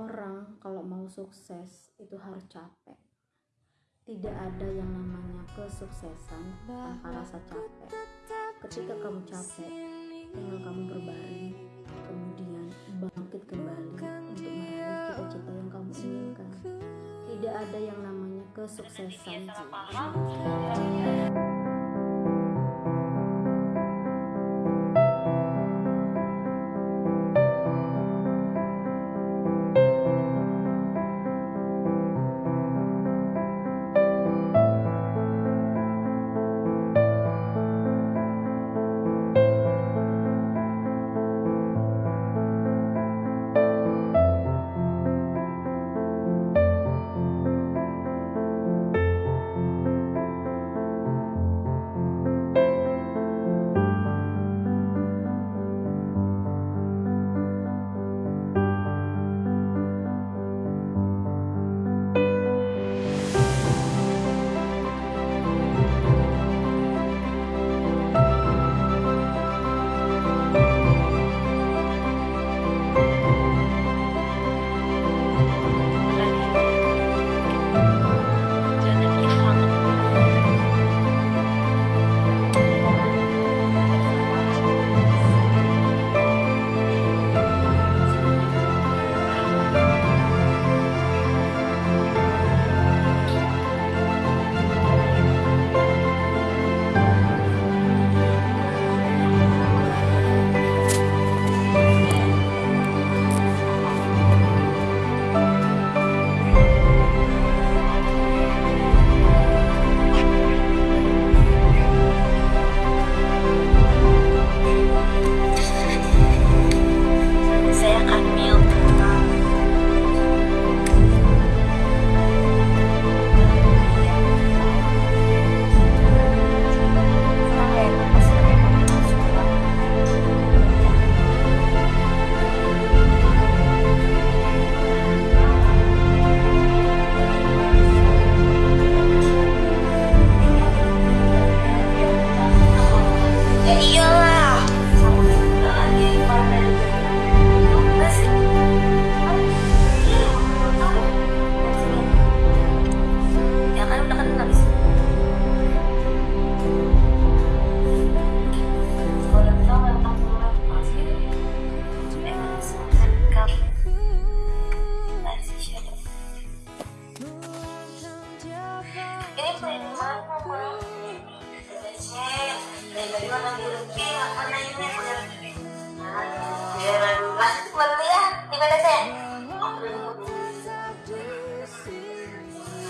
orang kalau mau sukses itu harus capek. Tidak ada yang namanya kesuksesan tanpa rasa capek. Ketika kamu capek tinggal kamu berbaring kemudian bangkit kembali untuk meraih cita-cita yang kamu inginkan. Tidak ada yang namanya kesuksesan. Di mana sih?